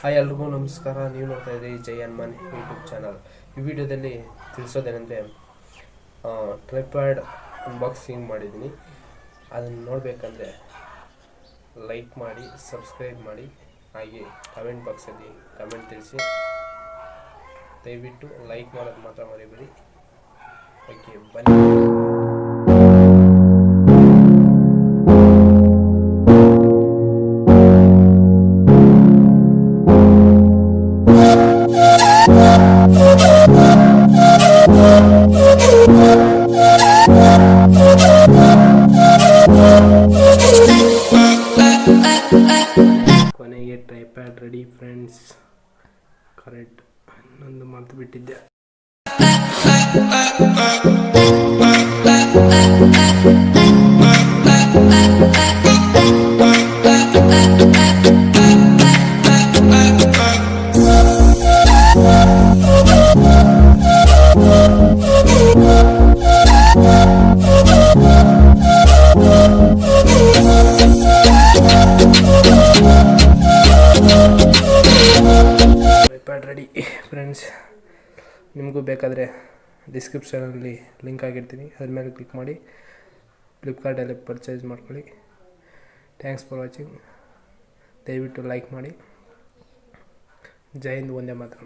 Hi ಎಲ್ರಿಗೂ ನಮಸ್ಕಾರ. ನೀವು ನೋಡ್ತಾ ಇದ್ದೀರಿ ಜೈ ಹನುಮಾನ್ ಯೂಟ್ಯೂಬ್ ಚಾನಲ್. ಈ ವಿಡಿಯೋದಲ್ಲಿ ತಿಳಿಸೋದೇನೆಂದರೆ ಟ್ರೈಪ್ಯಾಡ್ ಅನ್ಬಾಕ್ಸಿಂಗ್ ಮಾಡಿದ್ದೀನಿ. ಅದನ್ನು ನೋಡಬೇಕಂದ್ರೆ ಲೈಕ್ ಮಾಡಿ ಸಬ್ಸ್ಕ್ರೈಬ್ ಮಾಡಿ, ಹಾಗೆ ಕಮೆಂಟ್ ಬಾಕ್ಸಲ್ಲಿ ಕಮೆಂಟ್ ತಿಳಿಸಿ. ದಯವಿಟ್ಟು ಲೈಕ್ ಮಾಡೋದು ಮಾತ್ರ ಮರಿಬೇಡಿ. ಓಕೆ ಬನ್ನಿ. ಕೊನೆಗೆ ಟ್ರೈಪ್ಯಾಡ್ ರೆಡಿ ಫ್ರೆಂಡ್ಸ್ ಕರೆಕ್ಟ್ ಇನ್ನೊಂದು ಮರೆತು ಬಿಟ್ಟಿದ್ದೆ. ಟ್ರೈಪ್ಯಾಡ್ ರೆಡಿ ಫ್ರೆಂಡ್ಸ್ ನಿಮಗೂ ಬೇಕಾದರೆ ಡಿಸ್ಕ್ರಿಪ್ಷನಲ್ಲಿ ಲಿಂಕ್ ಆಗಿರ್ತೀನಿ. ಅದ್ರ ಮೇಲೆ ಕ್ಲಿಕ್ ಮಾಡಿ. ಫ್ಲಿಪ್ಕಾರ್ಟಲ್ಲಿ ಪರ್ಚೇಸ್ ಮಾಡ್ಕೊಳ್ಳಿ. ಥ್ಯಾಂಕ್ಸ್ ಫಾರ್ ವಾಚಿಂಗ್ ದಯವಿಟ್ಟು ಲೈಕ್ ಮಾಡಿ. ಜೈ ಹಿಂದ್ ಒಂದೇ ಮಾತ್ರ.